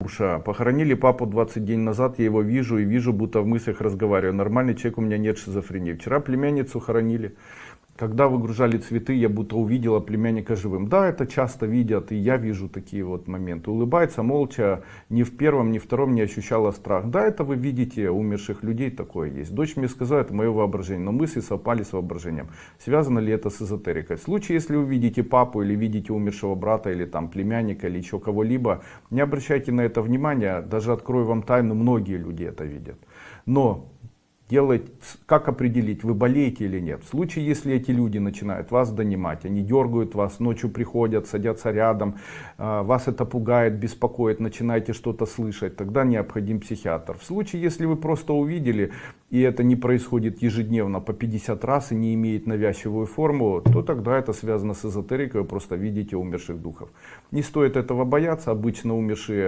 Уша. Похоронили папу 20 дней назад, я его вижу и вижу, будто в мыслях разговариваю. Нормальный человек, у меня нет шизофрении. Вчера племянницу хоронили. Когда выгружали цветы, я будто увидела племянника живым. Да, это часто видят, и я вижу такие вот моменты. Улыбается молча, ни в первом, ни в втором не ощущала страх. Да, это вы видите, умерших людей такое есть. Дочь мне сказала, это мое воображение, но мысли совпали с воображением. Связано ли это с эзотерикой? В случае, если вы видите папу или видите умершего брата, или там племянника, или еще кого-либо, не обращайте на это внимания. Даже открою вам тайну, многие люди это видят. Но делать, как определить, вы болеете или нет. В случае, если эти люди начинают вас донимать, они дергают вас, ночью приходят, садятся рядом, а, вас это пугает, беспокоит, начинаете что-то слышать, тогда необходим психиатр. В случае, если вы просто увидели, и это не происходит ежедневно по 50 раз и не имеет навязчивую форму, то тогда это связано с эзотерикой, вы просто видите умерших духов. Не стоит этого бояться, обычно умершие